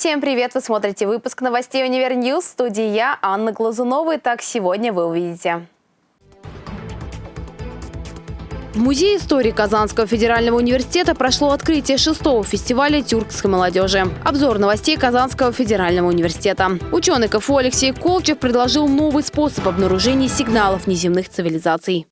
Всем привет! Вы смотрите выпуск новостей «Univer News». В студии я, Анна Глазунова. так сегодня вы увидите. В Музее истории Казанского федерального университета прошло открытие шестого фестиваля тюркской молодежи. Обзор новостей Казанского федерального университета. Ученый КФУ Алексей Колчев предложил новый способ обнаружения сигналов неземных цивилизаций.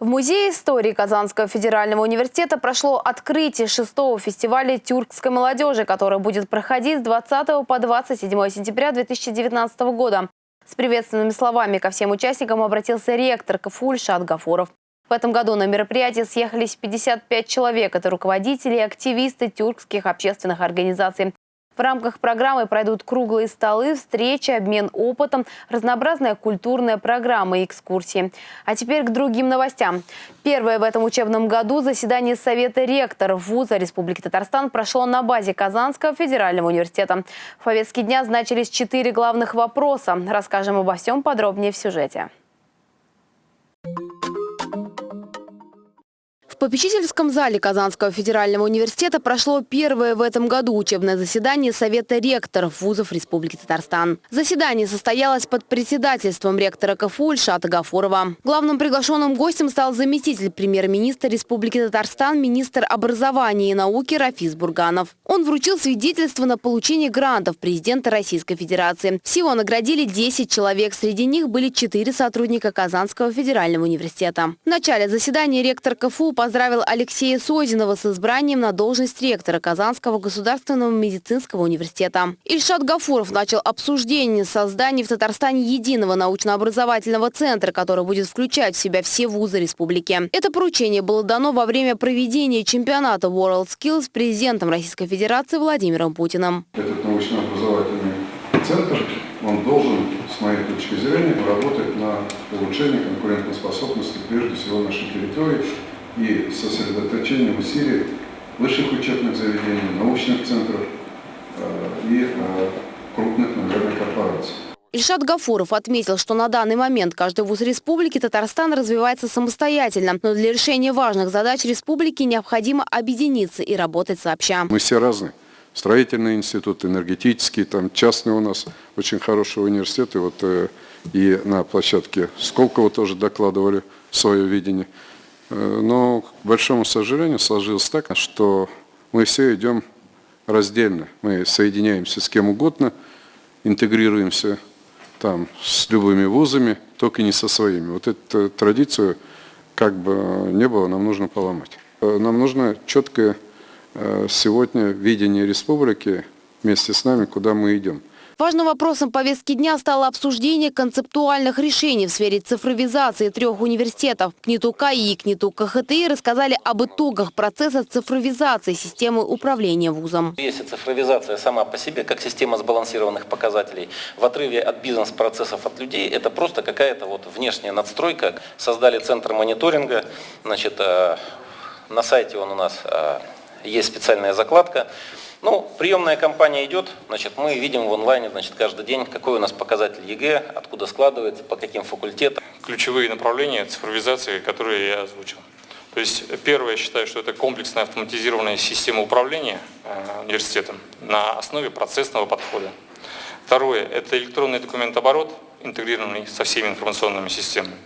В Музее истории Казанского федерального университета прошло открытие шестого фестиваля тюркской молодежи, который будет проходить с 20 по 27 сентября 2019 года. С приветственными словами ко всем участникам обратился ректор КФУ Гафуров. В этом году на мероприятие съехались 55 человек. Это руководители и активисты тюркских общественных организаций. В рамках программы пройдут круглые столы, встречи, обмен опытом, разнообразная культурная программа и экскурсии. А теперь к другим новостям. Первое в этом учебном году заседание Совета ректоров вуза Республики Татарстан прошло на базе Казанского федерального университета. В повестке дня значились четыре главных вопроса. Расскажем обо всем подробнее в сюжете. Попечительском зале Казанского федерального университета прошло первое в этом году учебное заседание Совета ректоров вузов Республики Татарстан. Заседание состоялось под председательством ректора КФУ Ильшата Гафурова. Главным приглашенным гостем стал заместитель премьер-министра Республики Татарстан, министр образования и науки Рафис Бурганов. Он вручил свидетельство на получение грантов президента Российской Федерации. Всего наградили 10 человек. Среди них были 4 сотрудника Казанского федерального университета. В начале заседания ректор КФУ поздравил поздравил Алексея Созинова с избранием на должность ректора Казанского государственного медицинского университета. Ильшат Гафуров начал обсуждение создания в Татарстане единого научно-образовательного центра, который будет включать в себя все вузы республики. Это поручение было дано во время проведения чемпионата World Skills президентом Российской Федерации Владимиром Путиным. Этот научно-образовательный центр, он должен, с моей точки зрения, работать на улучшение конкурентоспособности прежде всего нашей территории и сосредоточением усилий высших учебных заведений, научных центров э, и э, крупных, наверное, корпораций. Ильшат Гафуров отметил, что на данный момент каждый вуз республики Татарстан развивается самостоятельно, но для решения важных задач республики необходимо объединиться и работать сообща. Мы все разные. Строительный институт, энергетический, там частный у нас очень хороший университет. И вот э, и на площадке Сколково тоже докладывали свое видение. Э, но, к большому сожалению, сложилось так, что мы все идем раздельно. Мы соединяемся с кем угодно, интегрируемся там с любыми вузами, только не со своими. Вот эту традицию, как бы не было, нам нужно поломать. Э, нам нужно четкое э, сегодня видение республики вместе с нами, куда мы идем. Важным вопросом повестки дня стало обсуждение концептуальных решений в сфере цифровизации трех университетов. КНИТУ КАИ и КНИТУ КХТИ рассказали об итогах процесса цифровизации системы управления вузом. Если цифровизация сама по себе, как система сбалансированных показателей, в отрыве от бизнес-процессов от людей, это просто какая-то вот внешняя надстройка. Создали центр мониторинга, значит, э, на сайте он у нас э, есть специальная закладка. Ну, приемная кампания идет, значит, мы видим в онлайне, значит, каждый день, какой у нас показатель ЕГЭ, откуда складывается, по каким факультетам. Ключевые направления цифровизации, которые я озвучил. То есть, первое, я считаю, что это комплексная автоматизированная система управления э, университетом на основе процессного подхода. Второе, это электронный документооборот, интегрированный со всеми информационными системами.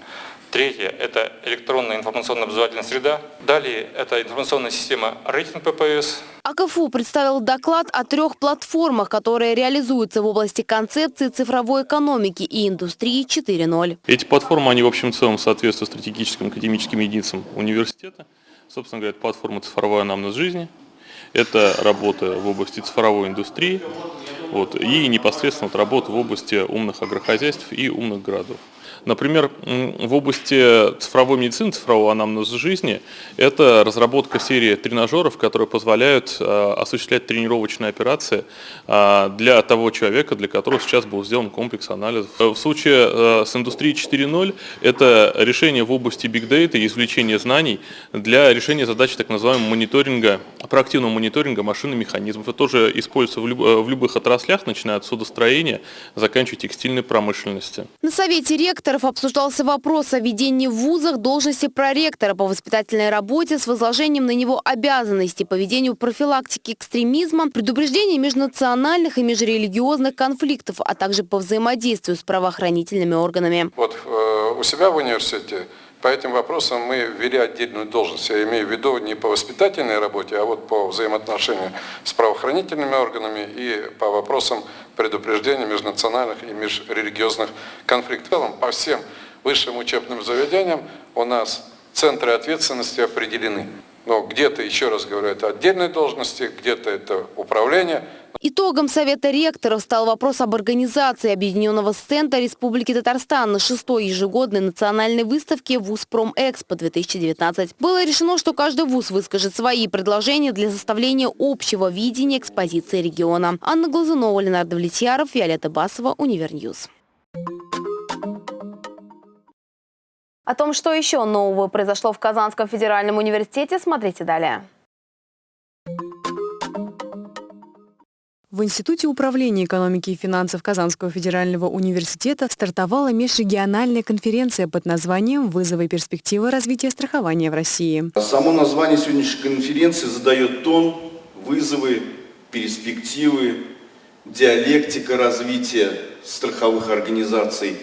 Третье – это электронная информационно-образовательная среда. Далее – это информационная система рейтинг ППС. АКФУ представил доклад о трех платформах, которые реализуются в области концепции цифровой экономики и индустрии 4.0. Эти платформы, они в общем целом соответствуют стратегическим академическим единицам университета. Собственно говоря, платформа «Цифровая анамнез жизни». Это работа в области цифровой индустрии вот, и непосредственно вот работа в области умных агрохозяйств и умных городов. Например, в области цифровой медицины, цифрового анамнеза жизни, это разработка серии тренажеров, которые позволяют э, осуществлять тренировочные операции э, для того человека, для которого сейчас был сделан комплекс анализов. Э, в случае с индустрией 4.0 это решение в области биг дейта и извлечения знаний для решения задач так называемого мониторинга, проактивного мониторинга машин и механизмов. Это тоже используется в, люб, в любых отраслях, начиная от судостроения, заканчивая текстильной промышленности. На совете ректора ораторов обсуждался вопрос о введении в вузах должности проректора по воспитательной работе с возложением на него обязанностей по ведению профилактики экстремизма, предупреждения межнациональных и межрелигиозных конфликтов, а также по взаимодействию с правоохранительными органами. Вот э, у себя в университете по этим вопросам мы ввели отдельную должность. Я имею в виду не по воспитательной работе, а вот по взаимоотношению с правоохранительными органами и по вопросам предупреждения межнациональных и межрелигиозных конфликтов. По всем высшим учебным заведениям у нас центры ответственности определены. Но где-то, еще раз говорю, это отдельные должности, где-то это управление – Итогом Совета ректоров стал вопрос об организации Объединенного Центра Республики Татарстан на шестой ежегодной национальной выставке ВУЗ Промэкспо-2019. Было решено, что каждый ВУЗ выскажет свои предложения для составления общего видения экспозиции региона. Анна Глазунова, Ленар Довлетьяров, Виолетта Басова, Univer News. О том, что еще нового произошло в Казанском федеральном университете, смотрите далее. В Институте управления экономики и финансов Казанского федерального университета стартовала межрегиональная конференция под названием «Вызовы и перспективы развития страхования в России». Само название сегодняшней конференции задает тон, вызовы, перспективы, диалектика развития страховых организаций,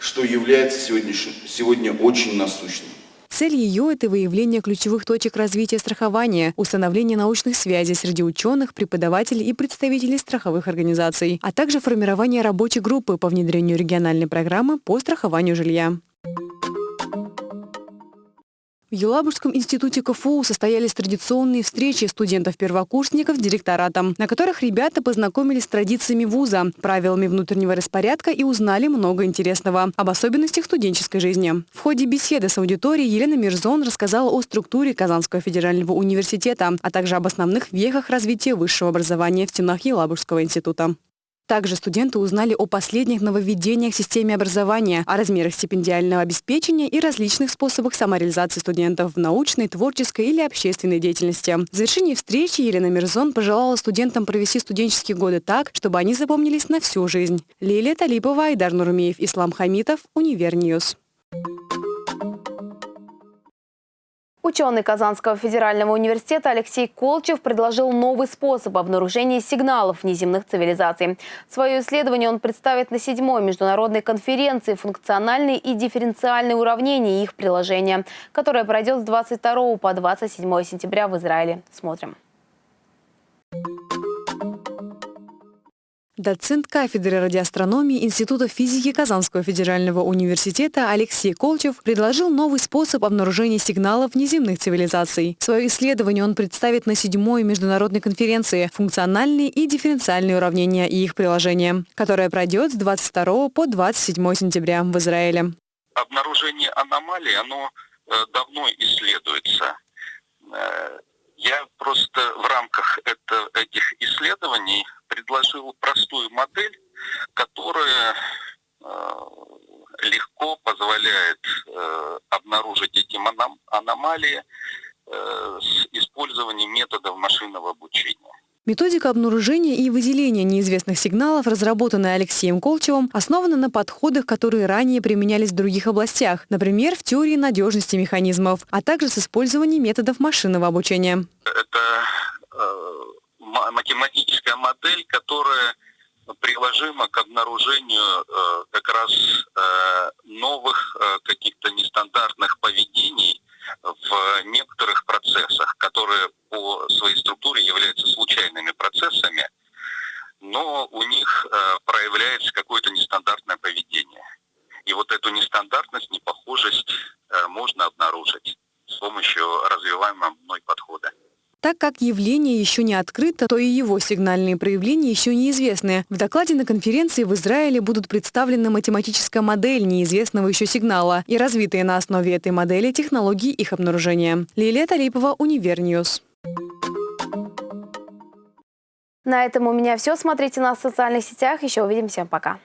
что является сегодня, сегодня очень насущным. Цель ее – это выявление ключевых точек развития страхования, установление научных связей среди ученых, преподавателей и представителей страховых организаций, а также формирование рабочей группы по внедрению региональной программы по страхованию жилья. В Елабужском институте КФУ состоялись традиционные встречи студентов-первокурсников с директоратом, на которых ребята познакомились с традициями вуза, правилами внутреннего распорядка и узнали много интересного об особенностях студенческой жизни. В ходе беседы с аудиторией Елена Мирзон рассказала о структуре Казанского федерального университета, а также об основных вехах развития высшего образования в стенах Елабужского института. Также студенты узнали о последних нововведениях в системе образования, о размерах стипендиального обеспечения и различных способах самореализации студентов в научной, творческой или общественной деятельности. В завершении встречи Елена Мирзон пожелала студентам провести студенческие годы так, чтобы они запомнились на всю жизнь. Лилия Талипова, Айдар Нурмеев, Ислам Хамитов, Univer News. Ученый Казанского федерального университета Алексей Колчев предложил новый способ обнаружения сигналов внеземных цивилизаций. Свое исследование он представит на седьмой международной конференции «Функциональные и дифференциальные уравнения и их приложения», которая пройдет с 22 по 27 сентября в Израиле. Смотрим. Доцент кафедры радиоастрономии Института физики Казанского федерального университета Алексей Колчев предложил новый способ обнаружения сигналов неземных цивилизаций. Свое исследование он представит на седьмой международной конференции «Функциональные и дифференциальные уравнения и их приложения», которая пройдет с 22 по 27 сентября в Израиле. Обнаружение аномалий, оно э, давно исследуется. Э, я просто в рамках это, этих исследований предложил простую модель, которая э, легко позволяет э, обнаружить эти аномалии э, с использованием методов машинного обучения. Методика обнаружения и выделения неизвестных сигналов, разработанная Алексеем Колчевым, основана на подходах, которые ранее применялись в других областях, например, в теории надежности механизмов, а также с использованием методов машинного обучения. Это э, математическая модель, которая приложима к обнаружению э, как раз э, новых э, каких-то нестандартных поведений в некоторых процессах, которые по своей структуре являются случайными процессами, но у них э, проявляется какое-то нестандартное поведение. И вот эту нестандартность, непохожесть э, можно обнаружить с помощью развиваемого мной подхода. Так как явление еще не открыто, то и его сигнальные проявления еще неизвестны. В докладе на конференции в Израиле будут представлены математическая модель неизвестного еще сигнала и развитые на основе этой модели технологии их обнаружения. Лилия Талипова, Univer News. На этом у меня все. Смотрите нас в социальных сетях. Еще увидимся. Пока.